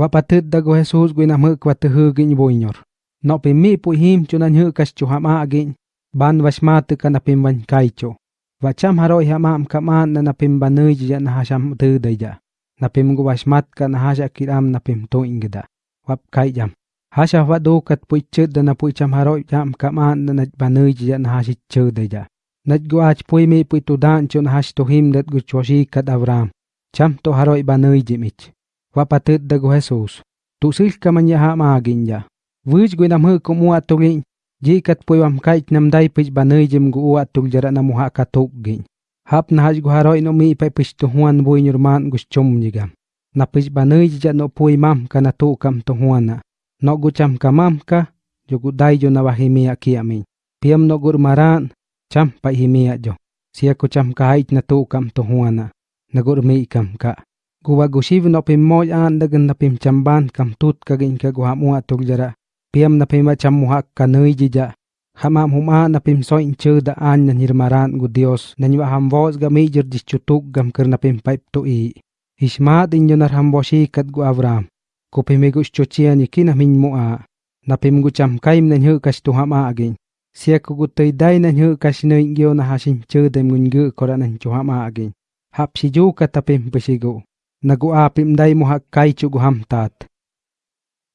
Wapatut dago Jesús gui nam huk watuhu gin boinyor. No pimi pu him chunan hukas chuham agin, ban wasmatu ka napim wan kaicho. Wacham haroi hamam kaman na napim banuj ja na tudaya. Napim gu wasmat ka na hasha kiram napim to ingida. Wap kai jam. Hasha wadukat puichut da na puicham haroi jam kaman na naj banuj ja na hashit chudaya. Naj gu ach pui mi pui tudan chun hash tohim dat gu choshi kat Avram. Cham to haroi banuj jimich. Wapateddago Jesus. Tusilka manyaha maaginya. Vij guinamhu kumu atulin. Jikat puiwam kait namdai pij banai jim gu atul jara namuha katugin. Hap nahaj guharoi no mi pe pij tuhuan bui nyurman gus chum nyiga. Na pij banai jija no pui mam kana tukam na No gucham kamam ka jogu dai jo nawahimia kiamin. Piam no gurmaran cham pa himia jo. Siya kucham kahait na tukam tuhuana. Nagurmi ikam ka. Guwa gusiv no pim moj an dagan na chamban kam tut kagin ka guha mua tug jara. Piam na pim cham muha ka nui jija. Hamam huma na pim so in chu da an na nirmaran gu Dios na nywa ham vos ga mijir dis chutuk gam kir na paip tu i. Ishma din yo nar ham voshi kat gu Avram. Ku pim igus chuchia min mua. Na pim gu cham kaim na nyu kas tu ham agin. Sia ku gu tui dai na nyu kas nui ngyo na hasin chu dem ngun gu kora na chu ham agin. Hap si ju ka tapim pisigu. naguapim day mo hakkay chuguham tat.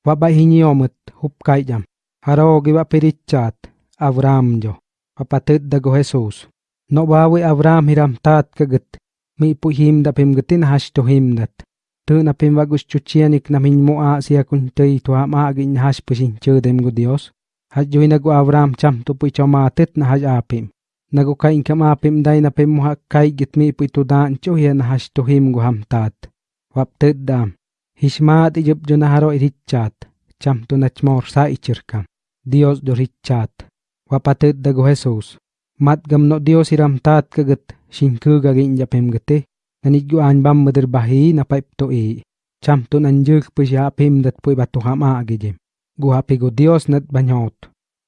Wabahinyomet hupkayam, harogi wapirichat, Avram jo, wapatid dago Jesus. No bawi Avram hiram tat kagat, mi puhim dapim gatin him dat. Tu na napim wagus chuchianik namin mo a siya kuntay tuha maagin hash pusin chudem go Dios. Hajuin nagu Avram cham tupoy chomatit na haj apim. Nagukain kam apim day napim mo hakkay gitmi puitudan chuhian hashtohim guham tat. Waptet dam. Hishmat ijub jo naharo irichat, cham tu nachmor sa ichirkam. Dios do richat. Wapatet dago Jesus. Mat gam no Dios iram tat kagat, shinku gagin japem gate, nanigyo an bam madir bahi na paip to i. Cham tu nanjuk pu siya pim dat pu batu hama agijim. Guhapi go Dios nat banyot.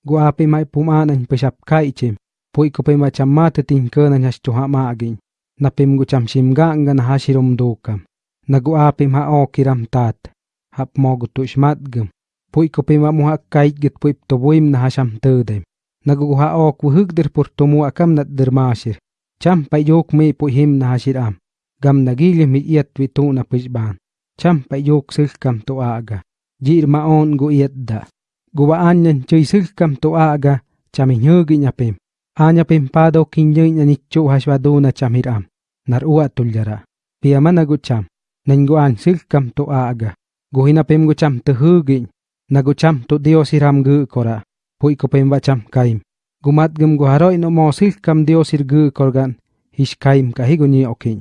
Guhapi may pumanan pu siap kaichim. Pui ko pa macam mata tingka na nyas tu hama agin. Napim gu cham simga nga na hasirum dukam. Naguapim ha o kiram tat hap mogu tu shmatgum pui ko pima muha kait git pui to buim na hasham tudem nagu ha o ku hugdir pur to mu akam nat dermashir cham pa yok mi pui hashir am gam nagili mi iat wi tu na pishban cham pa yok sil kam to aga jir ma on gu iat da. Guwa anyan chui sil kam to aga cham hyugi nyapim anya pim pado kinyoy na nichu hashwaduna chamiram nar uwa tuljara piyamana gu cham nengguan silkam to aga gohinapem gucham tehugin nagucham to Dios iram gu kora pui kopem bacham kaim gumat gum guharo ino mo silkam Dios irgu korgan hish kaim kahiguni okin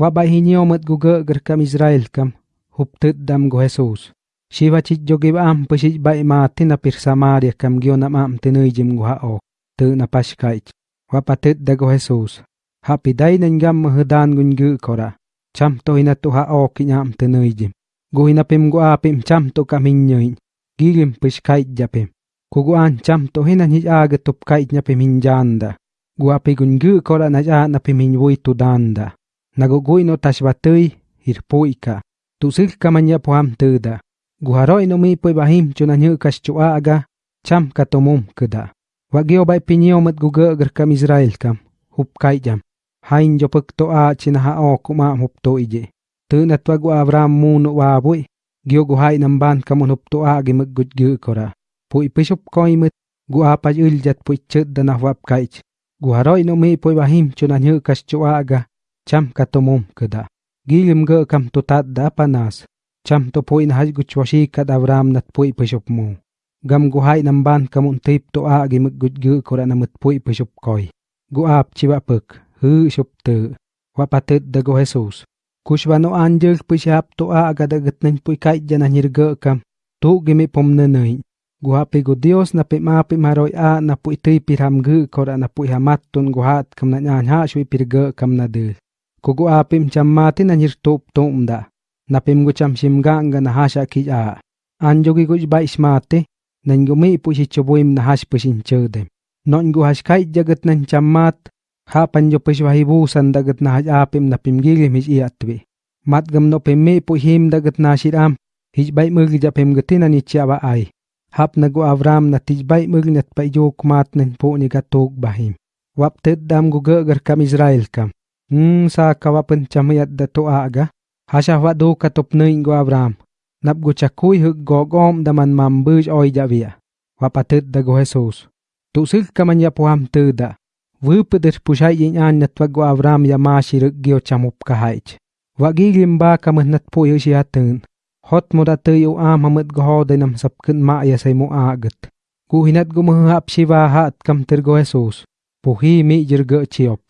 wa bai hinyo mat guga gerkam Israel kam huptet dam go Jesus shiva chit jogib am pishit bai ma na pir Samaria kam gyo nam am tinui jim guha o tu na pashkaich wa da dago Jesus hapiday nengam mahadan gungu kora cham to hina to ha o kinyam te nøyjim. Gu hina pim gu apim cham to kamin nyoin. Gilim pish japim. Kugu an cham to hina hij aga tup kait nyapim hinjanda. Gu api gun gu kora na ja na pim hinwui tu danda. Nagu gui no tashbatui hir puika. Tu sil kamanya poham tuda. Gu haroi no mi pui bahim chuna nyu kas chu aga. Cham katomum kuda. Wagyo bai pinyo mat gu gu kam Israel kam. Hup kait jam hain jopak to a chinaha o kuma hup to ije. Tu na gu Avram mu no wa bui, gyo gu hai nam kamun hup to a gi mag gut gyu kora. Pui pisup koi mut, gu a pa ul jat pui chut dana wap kaich. Gu haroi no mi pui wahim chuna nyu kas chu a ga, cham katomum kada. Gilim ga kam to tat da panas, cham to pui na haj gu chwashi kad Avram nat pui pisup mu. Gam gu hai nam kamun tip to a gi mag gut gyu kora namut pui pisup koi. Gu ap chiwa puk te wapatet dago Jesus. Kushbano anjel pishap to a agadagat nan puy kait jana nirga kam tu gimi pom nanay. Guhapi go Dios na pimapi maroy a na tuy piram gu kora na puy hamatun guhat kam na nyan ha shwi pirga kam na dil. Kugu apim cham mati na nirtop tom da. Na pim gu shimganga na hasha ki a. Anjogi gu ba ismate nan gumi puy si chobuim na hash pusin chodem. Non gu hash kait jagat nan cham mat Hapan yo pishwahibu san dagat na apim na pimgilim his iatwe. Matgam no pimme po him dagat na shiram, his bay mug japim gatina ni chiaba ay. Hap nago avram na tij bay mug nat pa yo kumat nin po ni gatog bahim. Wap ted dam guga gar kam Israel kam. Hmm sa kawapan chamayat da to aga. Hasha wa do katop na ingo avram. Nap go chakuy hug gogom daman mambuj oy javia. Wapatet dago Jesus. Tusik kamanya puham teda. Vupeder pushai yin an nat wa go avram ya ma shiruk gyo chamup kahaich Wagigim ba kamah nat po yu siatun. Hot mo da tayo am hamad go nam sapkun maaya say mo agat. Kuhinat gumahap shiva hat kam tergo Jesus. Puhi mi jirga chiop.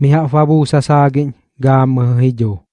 Miha fabu sasagin gam mahijo.